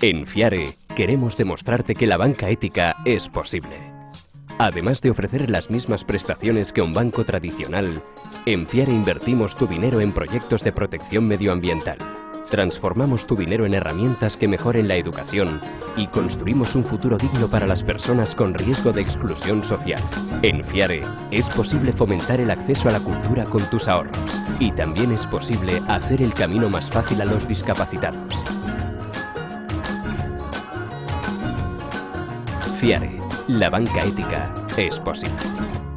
En Fiare queremos demostrarte que la banca ética es posible. Además de ofrecer las mismas prestaciones que un banco tradicional, en Fiare invertimos tu dinero en proyectos de protección medioambiental. Transformamos tu dinero en herramientas que mejoren la educación y construimos un futuro digno para las personas con riesgo de exclusión social. En Fiare es posible fomentar el acceso a la cultura con tus ahorros y también es posible hacer el camino más fácil a los discapacitados. Fiare, la banca ética es posible.